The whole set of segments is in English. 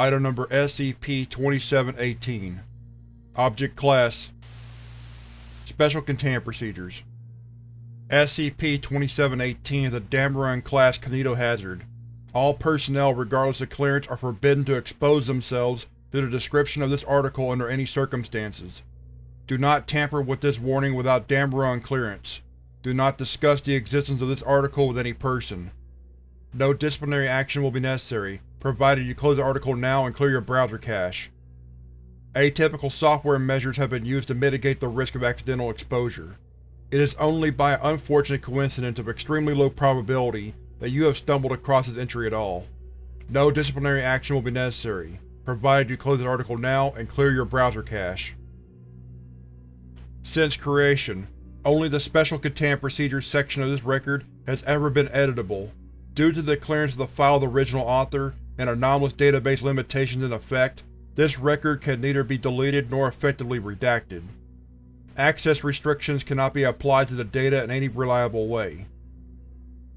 Item Number SCP-2718 Object Class Special Containment Procedures SCP-2718 is a Dameron-class kinetohazard. All personnel, regardless of clearance, are forbidden to expose themselves to the description of this article under any circumstances. Do not tamper with this warning without Dameron clearance. Do not discuss the existence of this article with any person. No disciplinary action will be necessary, provided you close the article now and clear your browser cache. Atypical software measures have been used to mitigate the risk of accidental exposure. It is only by an unfortunate coincidence of extremely low probability that you have stumbled across this entry at all. No disciplinary action will be necessary, provided you close the article now and clear your browser cache. Since creation, only the Special Containment Procedures section of this record has ever been editable. Due to the clearance of the file of the original author, and anomalous database limitations in effect, this record can neither be deleted nor effectively redacted. Access restrictions cannot be applied to the data in any reliable way.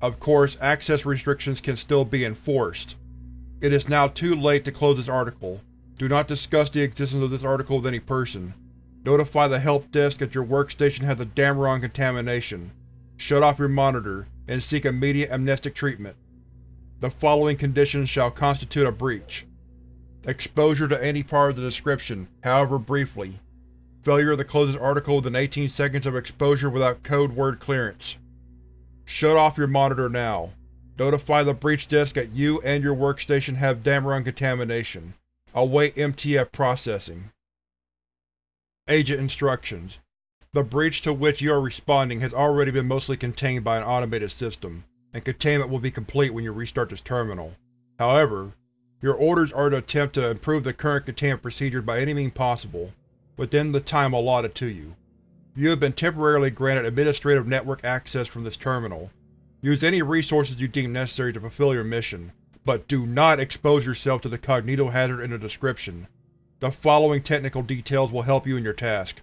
Of course, access restrictions can still be enforced. It is now too late to close this article. Do not discuss the existence of this article with any person. Notify the help desk that your workstation has a Dameron contamination. Shut off your monitor, and seek immediate amnestic treatment. The following conditions shall constitute a breach. Exposure to any part of the description, however briefly. Failure to close this article within 18 seconds of exposure without code word clearance. Shut off your monitor now. Notify the breach desk that you and your workstation have Dameron contamination. Await MTF processing. Agent Instructions The breach to which you are responding has already been mostly contained by an automated system and containment will be complete when you restart this terminal. However, your orders are to attempt to improve the current containment procedure by any means possible, within the time allotted to you. You have been temporarily granted administrative network access from this terminal. Use any resources you deem necessary to fulfill your mission, but do not expose yourself to the cognitohazard in the description. The following technical details will help you in your task.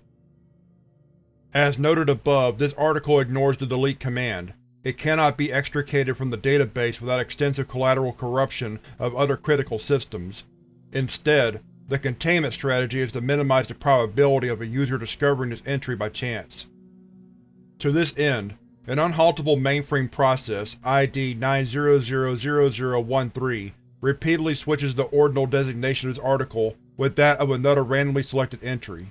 As noted above, this article ignores the delete command, it cannot be extricated from the database without extensive collateral corruption of other critical systems. Instead, the containment strategy is to minimize the probability of a user discovering this entry by chance. To this end, an unhaltable mainframe process, ID 9000013, repeatedly switches the ordinal designation of this article with that of another randomly selected entry.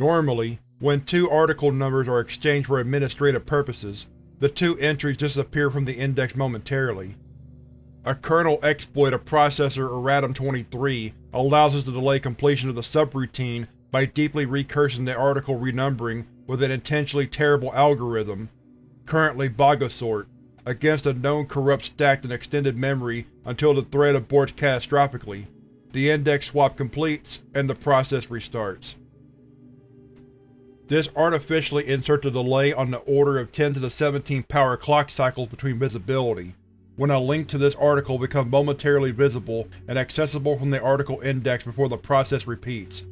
Normally, when two article numbers are exchanged for administrative purposes, the two entries disappear from the index momentarily. A kernel exploit of Processor Erratum-23 allows us to delay completion of the subroutine by deeply recursing the article renumbering with an intentionally terrible algorithm, currently Bogosort, against a known corrupt stacked in extended memory until the thread aborts catastrophically. The index swap completes, and the process restarts. This artificially inserts a delay on the order of 10 to the 17 power clock cycles between visibility, when a link to this article becomes momentarily visible and accessible from the article index before the process repeats.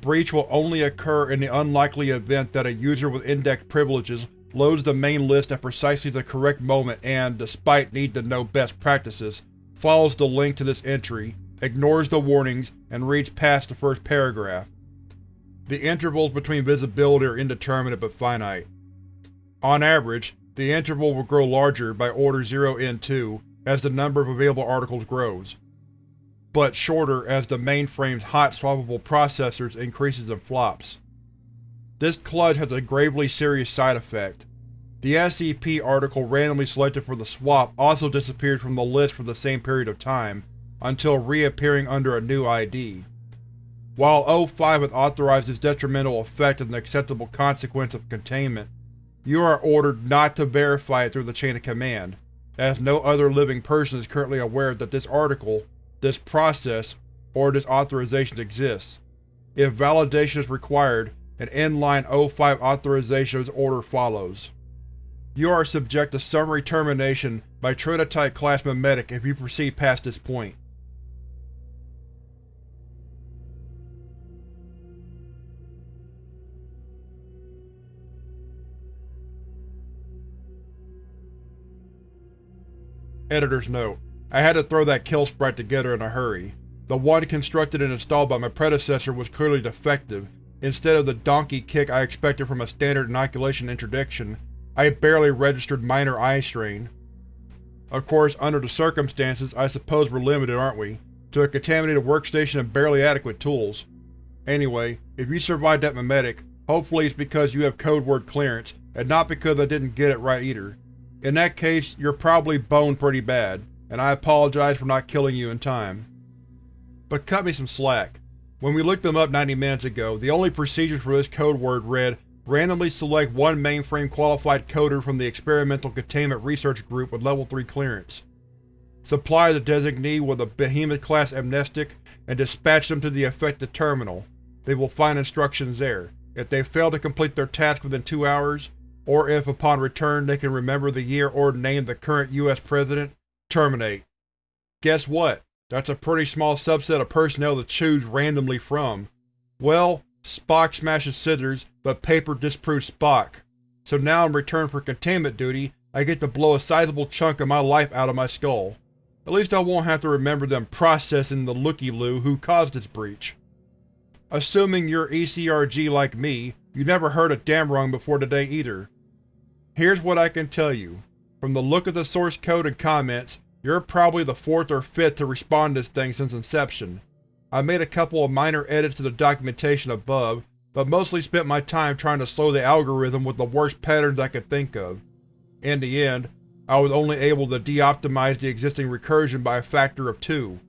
Breach will only occur in the unlikely event that a user with index privileges loads the main list at precisely the correct moment and, despite need to know best practices, follows the link to this entry, ignores the warnings, and reads past the first paragraph. The intervals between visibility are indeterminate but finite. On average, the interval will grow larger by order 0n2 as the number of available articles grows, but shorter as the mainframe's hot swappable processors increases in flops. This kludge has a gravely serious side effect. The SCP article randomly selected for the swap also disappeared from the list for the same period of time, until reappearing under a new ID. While O5 has authorized this detrimental effect as an acceptable consequence of containment, you are ordered not to verify it through the chain of command, as no other living person is currently aware that this article, this process, or this authorization exists. If validation is required, an inline O5 authorization order follows. You are subject to summary termination by Trinitite class Memetic if you proceed past this point. Editor's note: I had to throw that kill sprite together in a hurry. The one constructed and installed by my predecessor was clearly defective. Instead of the donkey kick I expected from a standard inoculation interdiction, I barely registered minor eye strain. Of course, under the circumstances, I suppose we're limited, aren't we? To a contaminated workstation and barely adequate tools. Anyway, if you survived that memetic, hopefully it's because you have code word clearance, and not because I didn't get it right either. In that case, you're probably boned pretty bad, and I apologize for not killing you in time. But cut me some slack. When we looked them up 90 minutes ago, the only procedure for this code word read, randomly select one mainframe qualified coder from the Experimental Containment Research Group with Level 3 clearance. Supply the designee with a Behemoth-class amnestic and dispatch them to the affected terminal. They will find instructions there. If they fail to complete their task within two hours, or if upon return they can remember the year or name the current US President, terminate. Guess what? That's a pretty small subset of personnel to choose randomly from. Well, Spock smashes scissors, but paper disproves Spock. So now in return for containment duty, I get to blow a sizable chunk of my life out of my skull. At least I won't have to remember them processing the looky-loo who caused this breach. Assuming you're ECRG like me, you never heard of Damrung before today either. Here's what I can tell you. From the look of the source code and comments, you're probably the fourth or fifth to respond to this thing since inception. I made a couple of minor edits to the documentation above, but mostly spent my time trying to slow the algorithm with the worst patterns I could think of. In the end, I was only able to de-optimize the existing recursion by a factor of two.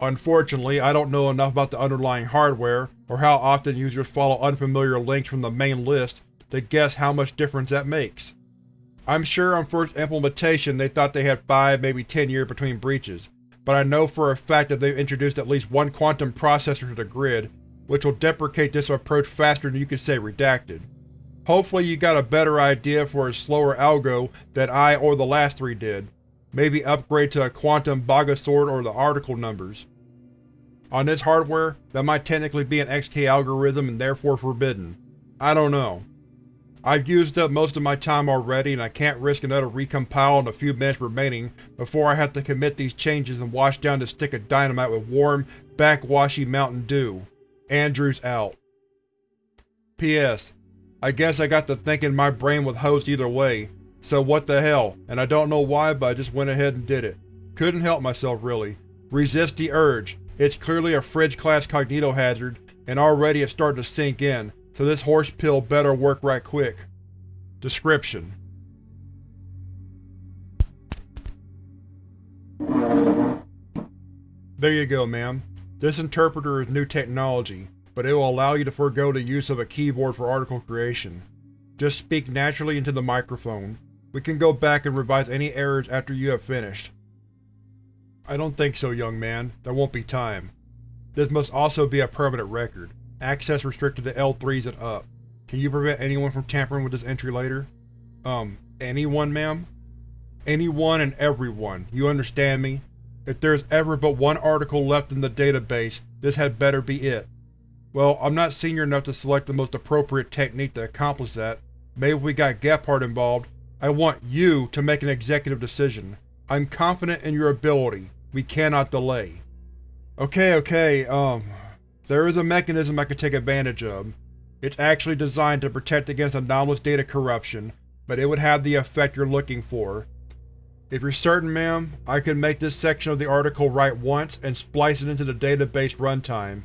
Unfortunately, I don't know enough about the underlying hardware, or how often users follow unfamiliar links from the main list, to guess how much difference that makes. I'm sure on first implementation they thought they had 5, maybe 10 years between breaches, but I know for a fact that they've introduced at least one quantum processor to the grid, which will deprecate this approach faster than you could say redacted. Hopefully you got a better idea for a slower algo than I or the last three did. Maybe upgrade to a quantum Bogosort or the article numbers. On this hardware, that might technically be an XK algorithm and therefore forbidden. I don't know. I've used up most of my time already and I can't risk another recompile in the few minutes remaining before I have to commit these changes and wash down this stick of dynamite with warm, backwashy Mountain Dew. Andrews out. P.S. I guess I got to thinking my brain was hosed either way, so what the hell, and I don't know why but I just went ahead and did it. Couldn't help myself really. Resist the urge. It's clearly a fridge-class cognitohazard, and already it's starting to sink in, so this horse pill better work right quick. Description: There you go, ma'am. This interpreter is new technology, but it will allow you to forego the use of a keyboard for article creation. Just speak naturally into the microphone. We can go back and revise any errors after you have finished. I don't think so, young man. There won't be time. This must also be a permanent record. Access restricted to L3s and up. Can you prevent anyone from tampering with this entry later? Um, anyone, ma'am? Anyone and everyone, you understand me? If there's ever but one article left in the database, this had better be it. Well, I'm not senior enough to select the most appropriate technique to accomplish that. Maybe we got Gephardt involved. I want you to make an executive decision. I'm confident in your ability. We cannot delay. Okay, okay, um, there is a mechanism I could take advantage of. It's actually designed to protect against anomalous data corruption, but it would have the effect you're looking for. If you're certain, ma'am, I could make this section of the article write once and splice it into the database runtime.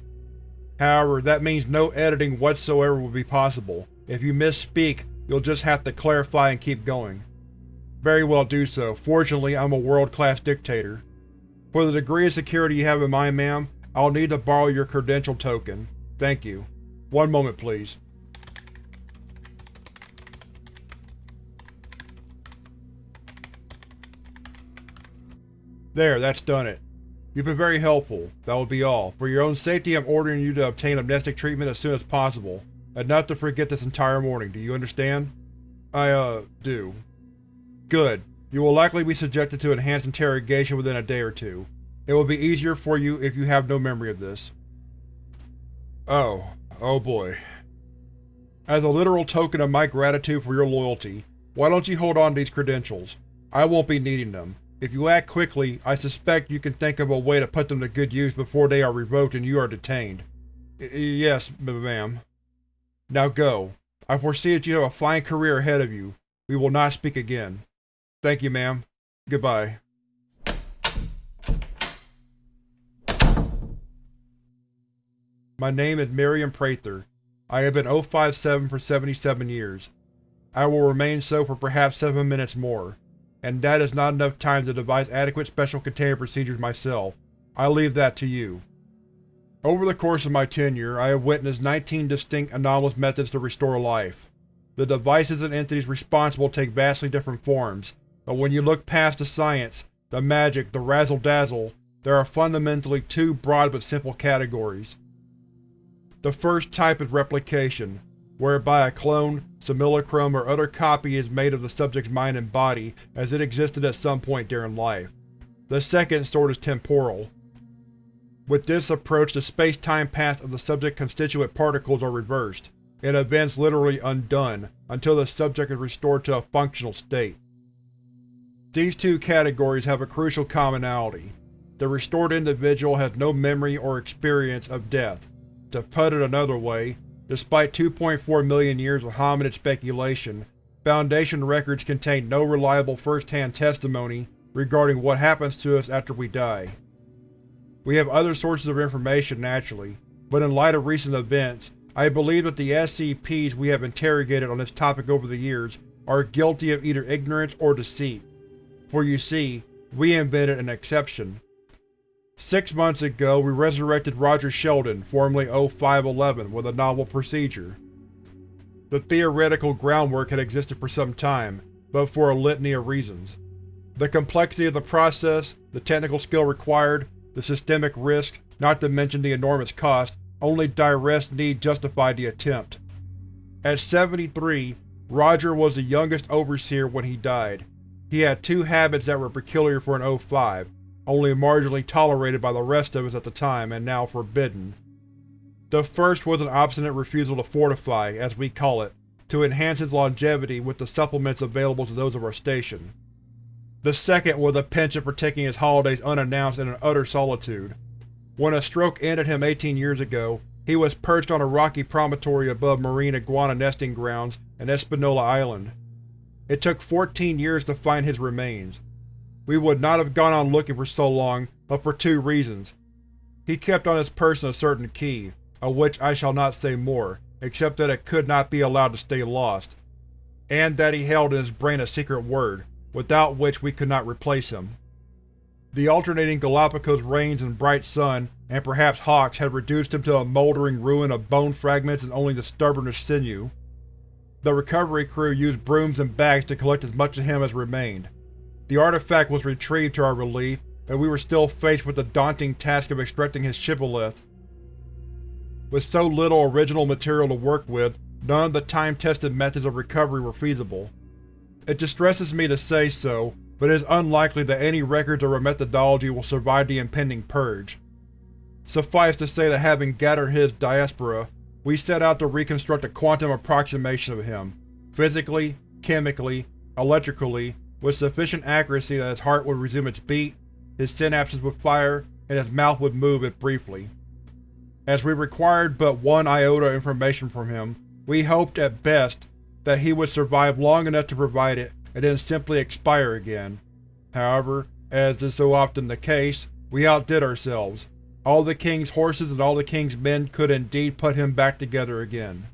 However, that means no editing whatsoever will be possible. If you misspeak, you'll just have to clarify and keep going. Very well do so. Fortunately, I'm a world-class dictator. For the degree of security you have in mind, ma'am, I'll need to borrow your credential token. Thank you. One moment, please. There, that's done it. You've been very helpful. That will be all. For your own safety, I'm ordering you to obtain amnestic treatment as soon as possible, and not to forget this entire morning, do you understand? I, uh, do. Good. You will likely be subjected to enhanced interrogation within a day or two. It will be easier for you if you have no memory of this. Oh. Oh boy. As a literal token of my gratitude for your loyalty, why don't you hold on to these credentials? I won't be needing them. If you act quickly, I suspect you can think of a way to put them to good use before they are revoked and you are detained. I yes, ma'am. Now go. I foresee that you have a fine career ahead of you. We will not speak again. Thank you, ma'am. Goodbye. My name is Miriam Prather. I have been 057 for 77 years. I will remain so for perhaps 7 minutes more, and that is not enough time to devise adequate special containment procedures myself. I leave that to you. Over the course of my tenure, I have witnessed 19 distinct anomalous methods to restore life. The devices and entities responsible take vastly different forms, but when you look past the science, the magic, the razzle-dazzle, there are fundamentally two broad but simple categories. The first type is replication, whereby a clone, simulacrum, or other copy is made of the subject's mind and body as it existed at some point during life. The second sort is temporal. With this approach the space-time path of the subject's constituent particles are reversed, and events literally undone, until the subject is restored to a functional state. These two categories have a crucial commonality. The restored individual has no memory or experience of death, to put it another way, despite 2.4 million years of hominid speculation, Foundation records contain no reliable first-hand testimony regarding what happens to us after we die. We have other sources of information naturally, but in light of recent events, I believe that the SCPs we have interrogated on this topic over the years are guilty of either ignorance or deceit. For you see, we invented an exception. Six months ago, we resurrected Roger Sheldon, formerly O-511, with a novel procedure. The theoretical groundwork had existed for some time, but for a litany of reasons. The complexity of the process, the technical skill required, the systemic risk, not to mention the enormous cost, only direst need justified the attempt. At 73, Roger was the youngest Overseer when he died. He had two habits that were peculiar for an O5, only marginally tolerated by the rest of us at the time and now forbidden. The first was an obstinate refusal to fortify, as we call it, to enhance his longevity with the supplements available to those of our station. The second was a penchant for taking his holidays unannounced in an utter solitude. When a stroke ended him 18 years ago, he was perched on a rocky promontory above marine iguana nesting grounds in Espanola Island. It took 14 years to find his remains, we would not have gone on looking for so long, but for two reasons. He kept on his person a certain key, of which I shall not say more, except that it could not be allowed to stay lost, and that he held in his brain a secret word, without which we could not replace him. The alternating Galapagos rains and bright sun, and perhaps hawks, had reduced him to a moldering ruin of bone fragments and only the stubbornest sinew. The recovery crew used brooms and bags to collect as much of him as remained. The artifact was retrieved to our relief, but we were still faced with the daunting task of extracting his shibboleth. With so little original material to work with, none of the time-tested methods of recovery were feasible. It distresses me to say so, but it is unlikely that any records or methodology will survive the impending purge. Suffice to say that having gathered his diaspora, we set out to reconstruct a quantum approximation of him, physically, chemically, electrically, with sufficient accuracy that his heart would resume its beat, his synapses would fire, and his mouth would move if briefly. As we required but one iota of information from him, we hoped, at best, that he would survive long enough to provide it and then simply expire again. However, as is so often the case, we outdid ourselves. All the king's horses and all the king's men could indeed put him back together again.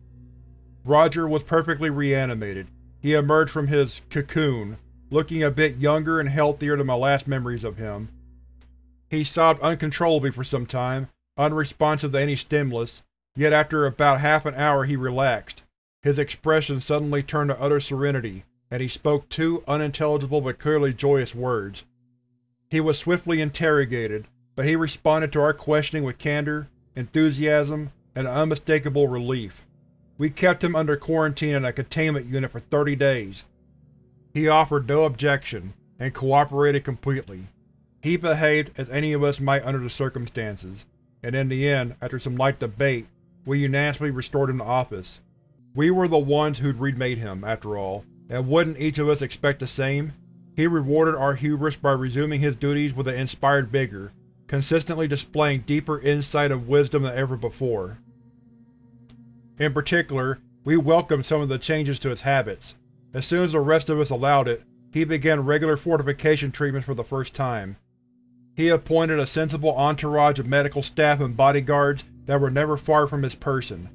Roger was perfectly reanimated. He emerged from his cocoon, looking a bit younger and healthier than my last memories of him. He sobbed uncontrollably for some time, unresponsive to any stimulus, yet after about half an hour he relaxed. His expression suddenly turned to utter serenity, and he spoke two unintelligible but clearly joyous words. He was swiftly interrogated, but he responded to our questioning with candor, enthusiasm, and unmistakable relief. We kept him under quarantine in a containment unit for 30 days, he offered no objection, and cooperated completely. He behaved as any of us might under the circumstances, and in the end, after some light debate, we unanimously restored him to office. We were the ones who'd remade him, after all, and wouldn't each of us expect the same? He rewarded our hubris by resuming his duties with an inspired vigor, consistently displaying deeper insight and wisdom than ever before. In particular, we welcomed some of the changes to his habits. As soon as the rest of us allowed it, he began regular fortification treatments for the first time. He appointed a sensible entourage of medical staff and bodyguards that were never far from his person.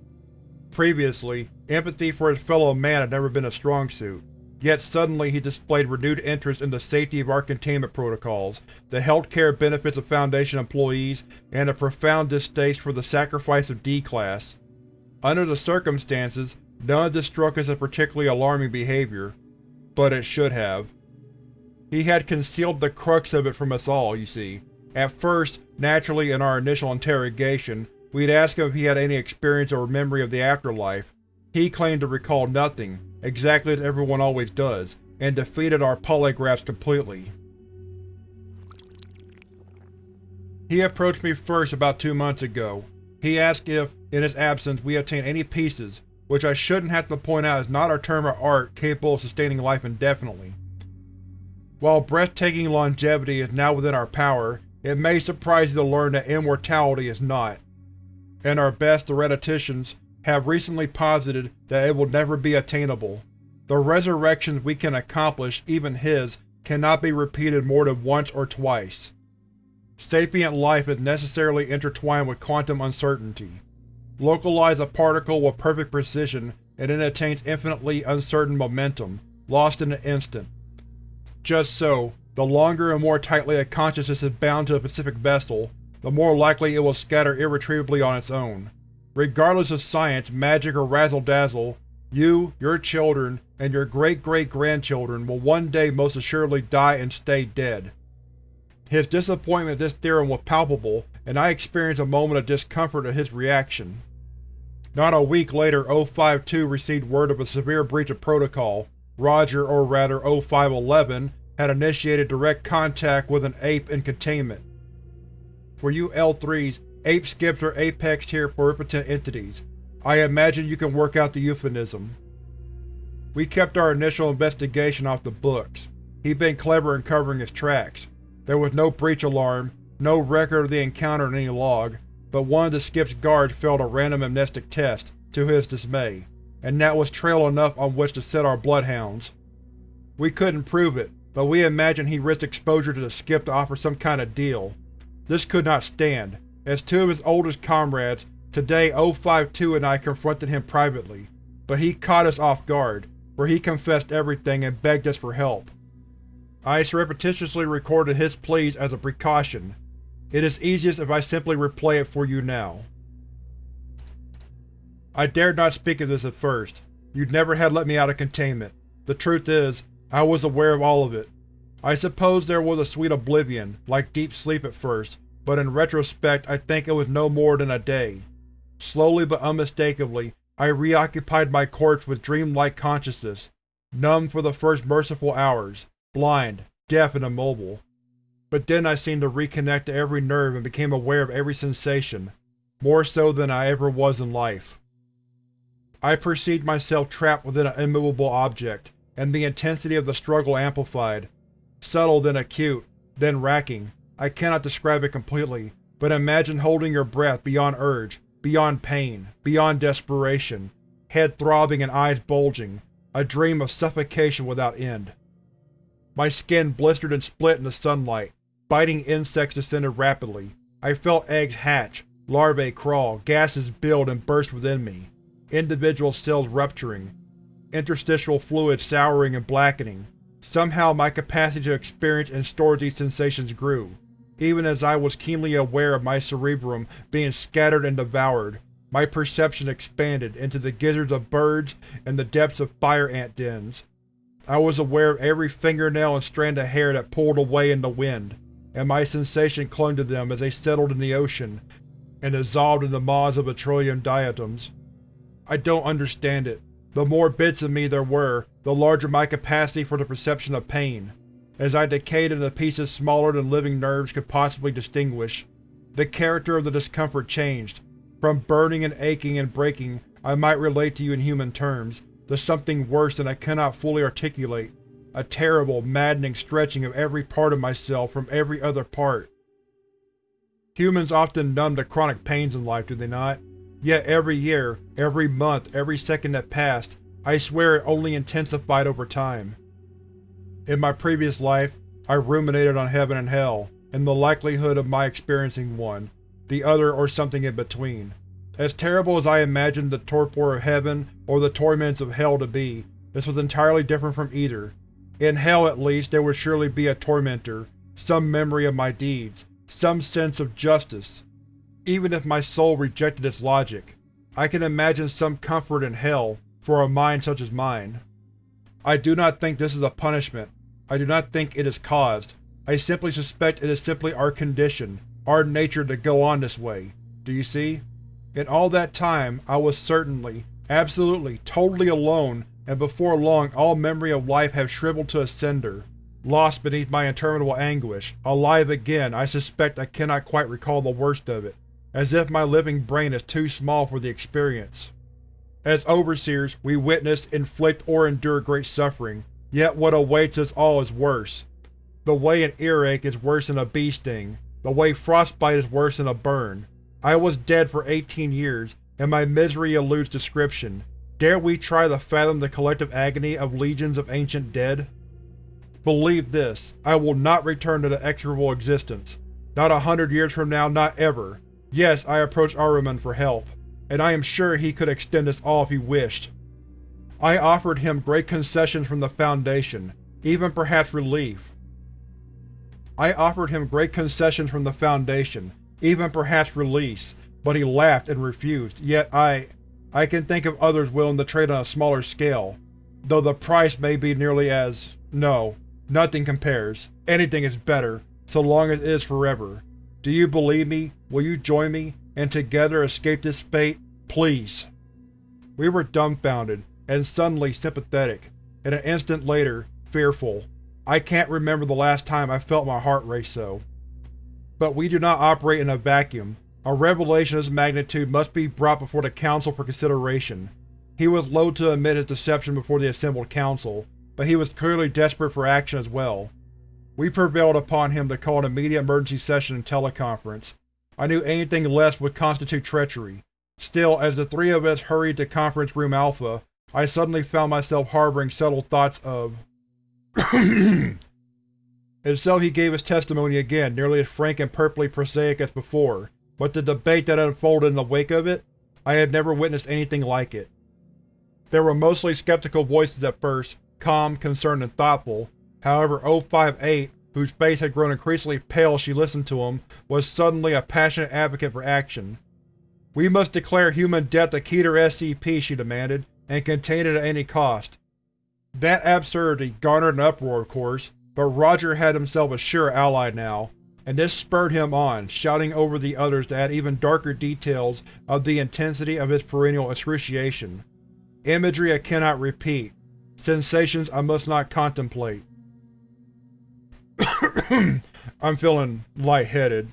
Previously, empathy for his fellow man had never been a strong suit, yet suddenly he displayed renewed interest in the safety of our containment protocols, the healthcare benefits of Foundation employees, and a profound distaste for the sacrifice of D-Class. Under the circumstances, none of this struck us as particularly alarming behavior, but it should have. He had concealed the crux of it from us all, you see. At first, naturally in our initial interrogation, we'd ask him if he had any experience or memory of the afterlife. He claimed to recall nothing, exactly as everyone always does, and defeated our polygraphs completely. He approached me first about two months ago. He asked if, in his absence, we obtained any pieces, which I shouldn't have to point out is not a term of art capable of sustaining life indefinitely. While breathtaking longevity is now within our power, it may surprise you to learn that immortality is not, and our best theoreticians have recently posited that it will never be attainable. The resurrections we can accomplish, even his, cannot be repeated more than once or twice. Sapient life is necessarily intertwined with quantum uncertainty. Localize a particle with perfect precision and it attains infinitely uncertain momentum, lost in an instant. Just so, the longer and more tightly a consciousness is bound to a specific vessel, the more likely it will scatter irretrievably on its own. Regardless of science, magic, or razzle-dazzle, you, your children, and your great-great-grandchildren will one day most assuredly die and stay dead. His disappointment at this theorem was palpable, and I experienced a moment of discomfort at his reaction. Not a week later, O-52 received word of a severe breach of protocol. Roger, or rather O-511, had initiated direct contact with an ape in containment. For you L3s, Ape skips are apex tier pluripotent entities. I imagine you can work out the euphemism. We kept our initial investigation off the books. He'd been clever in covering his tracks. There was no breach alarm, no record of the encounter in any log, but one of the skip's guards failed a random amnestic test, to his dismay, and that was trail enough on which to set our bloodhounds. We couldn't prove it, but we imagined he risked exposure to the skip to offer some kind of deal. This could not stand, as two of his oldest comrades, today O-52 and I confronted him privately, but he caught us off guard, where he confessed everything and begged us for help. I surreptitiously recorded his pleas as a precaution. It is easiest if I simply replay it for you now. I dared not speak of this at first. You'd never had let me out of containment. The truth is, I was aware of all of it. I suppose there was a sweet oblivion, like deep sleep at first, but in retrospect I think it was no more than a day. Slowly but unmistakably, I reoccupied my corpse with dream-like consciousness, numb for the first merciful hours, blind, deaf and immobile. But then I seemed to reconnect to every nerve and became aware of every sensation, more so than I ever was in life. I perceived myself trapped within an immovable object, and the intensity of the struggle amplified, subtle then acute, then racking, I cannot describe it completely, but imagine holding your breath beyond urge, beyond pain, beyond desperation, head throbbing and eyes bulging, a dream of suffocation without end. My skin blistered and split in the sunlight, biting insects descended rapidly. I felt eggs hatch, larvae crawl, gases build and burst within me, individual cells rupturing, interstitial fluid souring and blackening. Somehow my capacity to experience and store these sensations grew, even as I was keenly aware of my cerebrum being scattered and devoured, my perception expanded into the gizzards of birds and the depths of fire ant dens. I was aware of every fingernail and strand of hair that pulled away in the wind, and my sensation clung to them as they settled in the ocean and dissolved in the maws of petroleum diatoms. I don't understand it. The more bits of me there were, the larger my capacity for the perception of pain as I decayed into pieces smaller than living nerves could possibly distinguish. The character of the discomfort changed. From burning and aching and breaking I might relate to you in human terms, to something worse than I cannot fully articulate. A terrible, maddening stretching of every part of myself from every other part. Humans often numb to chronic pains in life, do they not? Yet every year, every month, every second that passed, I swear it only intensified over time. In my previous life, I ruminated on heaven and hell, and the likelihood of my experiencing one, the other or something in between. As terrible as I imagined the torpor of heaven or the torments of hell to be, this was entirely different from either. In hell, at least, there would surely be a tormentor, some memory of my deeds, some sense of justice. Even if my soul rejected its logic, I can imagine some comfort in hell for a mind such as mine. I do not think this is a punishment. I do not think it is caused. I simply suspect it is simply our condition, our nature to go on this way. Do you see? In all that time, I was certainly, absolutely, totally alone, and before long all memory of life had shriveled to a cinder. Lost beneath my interminable anguish, alive again, I suspect I cannot quite recall the worst of it, as if my living brain is too small for the experience. As Overseers, we witness, inflict, or endure great suffering, yet what awaits us all is worse. The way an earache is worse than a bee sting, the way frostbite is worse than a burn. I was dead for 18 years, and my misery eludes description. Dare we try to fathom the collective agony of legions of ancient dead? Believe this, I will not return to the execrable existence. Not a hundred years from now, not ever. Yes, I approached Ahriman for help, and I am sure he could extend us all if he wished. I offered him great concessions from the Foundation, even perhaps relief. I offered him great concessions from the Foundation, even perhaps release, but he laughed and refused, yet I… I can think of others willing to trade on a smaller scale, though the price may be nearly as… no, nothing compares. Anything is better, so long as it is forever. Do you believe me? Will you join me, and together escape this fate? Please. We were dumbfounded, and suddenly sympathetic, and an instant later, fearful. I can't remember the last time I felt my heart race so. But we do not operate in a vacuum. A revelation of this magnitude must be brought before the Council for consideration. He was loath to admit his deception before the assembled Council, but he was clearly desperate for action as well. We prevailed upon him to call an immediate emergency session and teleconference. I knew anything less would constitute treachery. Still, as the three of us hurried to Conference Room Alpha, I suddenly found myself harboring subtle thoughts of and so he gave his testimony again, nearly as frank and purpley prosaic as before, but the debate that unfolded in the wake of it, I had never witnessed anything like it. There were mostly skeptical voices at first, calm, concerned, and thoughtful. However, 058, whose face had grown increasingly pale as she listened to him, was suddenly a passionate advocate for action. We must declare human death a Keter SCP, she demanded, and contain it at any cost. That absurdity garnered an uproar, of course, but Roger had himself a sure ally now, and this spurred him on, shouting over the others to add even darker details of the intensity of his perennial excruciation. Imagery I cannot repeat. Sensations I must not contemplate. I'm feeling lightheaded.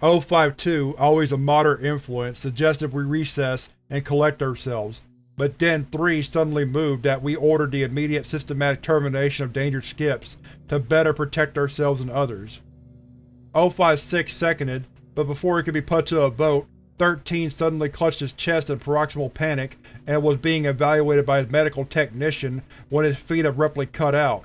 052, always a moderate influence, suggested we recess and collect ourselves, but Den 3 suddenly moved that we ordered the immediate systematic termination of dangerous skips to better protect ourselves and others. 056 seconded, but before it could be put to a vote, 13 suddenly clutched his chest in paroxysmal panic and was being evaluated by his medical technician when his feet abruptly cut out.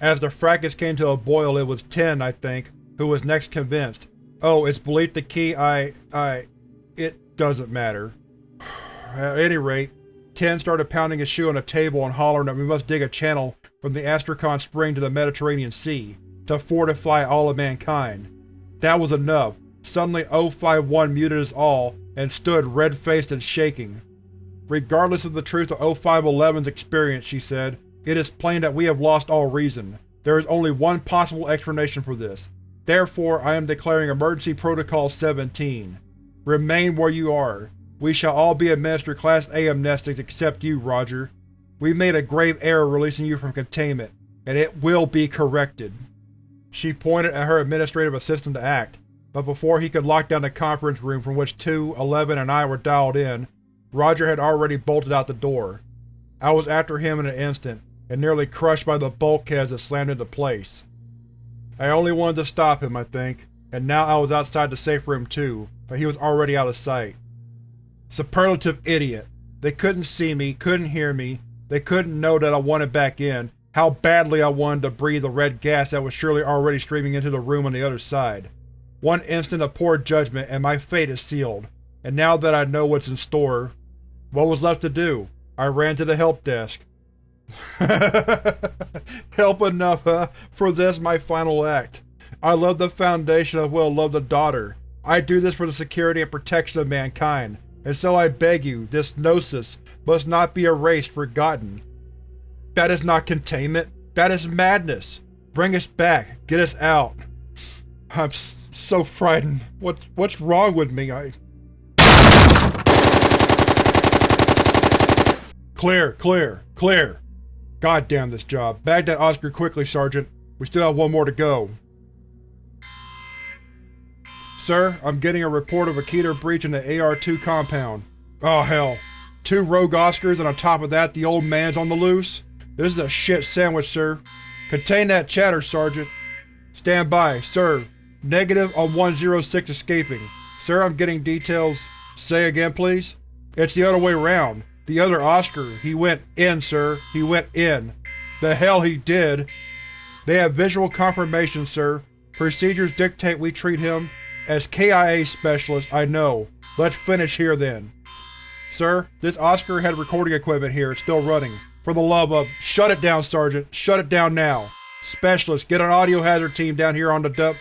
As the fracas came to a boil it was 10, I think, who was next convinced. Oh, it's believed the key I… I… It doesn't matter. At any rate, Ten started pounding his shoe on a table and hollering that we must dig a channel from the Astrakhan Spring to the Mediterranean Sea, to fortify all of mankind. That was enough. Suddenly O51 muted us all, and stood red-faced and shaking. Regardless of the truth of 0511's experience, she said, it is plain that we have lost all reason. There is only one possible explanation for this. Therefore, I am declaring Emergency Protocol 17. Remain where you are. We shall all be administered Class A amnestics except you, Roger. We made a grave error releasing you from containment, and it will be corrected. She pointed at her administrative assistant to act, but before he could lock down the conference room from which 2, 11, and I were dialed in, Roger had already bolted out the door. I was after him in an instant, and nearly crushed by the bulkheads that slammed into place. I only wanted to stop him, I think, and now I was outside the safe room too, but he was already out of sight. Superlative idiot. They couldn't see me, couldn't hear me, they couldn't know that I wanted back in, how badly I wanted to breathe the red gas that was surely already streaming into the room on the other side. One instant of poor judgment and my fate is sealed, and now that I know what's in store, what was left to do? I ran to the help desk. Help enough, huh? For this, my final act. I love the Foundation as well love the daughter. I do this for the security and protection of mankind, and so I beg you, this Gnosis must not be erased, forgotten. That is not containment. That is madness. Bring us back. Get us out. I'm so frightened. What, what's wrong with me? I... Clear, clear, clear. God damn this job. Bag that Oscar quickly, Sergeant. We still have one more to go. Sir, I'm getting a report of a Keter breach in the AR-2 compound. Oh hell. Two rogue Oscars and on top of that the old man's on the loose? This is a shit sandwich, sir. Contain that chatter, Sergeant. Stand by, sir. Negative on 106 escaping. Sir, I'm getting details. Say again, please? It's the other way around. The other Oscar, he went in, sir. He went in. The hell he did. They have visual confirmation, sir. Procedures dictate we treat him as KIA specialist, I know. Let's finish here then. Sir, this Oscar had recording equipment here. It's still running. For the love of- Shut it down, Sergeant. Shut it down now. Specialist, get an audio hazard team down here on the dub-